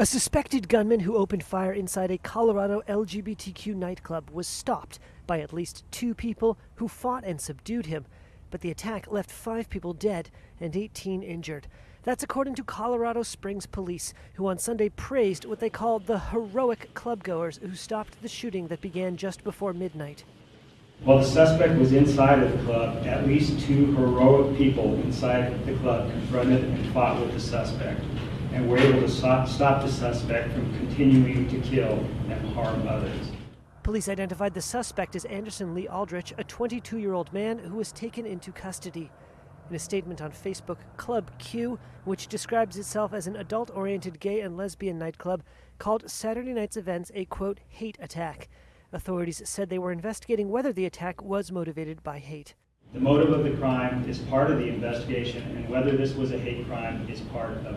A suspected gunman who opened fire inside a Colorado LGBTQ nightclub was stopped by at least two people who fought and subdued him. But the attack left five people dead and 18 injured. That's according to Colorado Springs police, who on Sunday praised what they called the heroic clubgoers who stopped the shooting that began just before midnight. While the suspect was inside of the club, at least two heroic people inside the club confronted and fought with the suspect and we were able to stop, stop the suspect from continuing to kill and harm others. Police identified the suspect as Anderson Lee Aldrich, a 22 year old man who was taken into custody. In a statement on Facebook, Club Q, which describes itself as an adult oriented gay and lesbian nightclub, called Saturday night's events a quote, hate attack. Authorities said they were investigating whether the attack was motivated by hate. The motive of the crime is part of the investigation, and whether this was a hate crime is part of